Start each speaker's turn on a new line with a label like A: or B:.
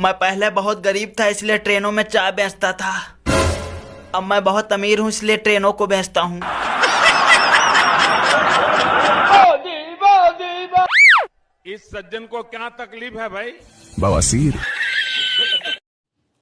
A: मैं पहले बहुत गरीब था इसलिए ट्रेनों में चाय बेचता था। अब मैं बहुत अमीर हूँ इसलिए ट्रेनों को बेचता हूँ।
B: इस सज्जन को क्या तकलीफ़ है भाई?
C: बवासीर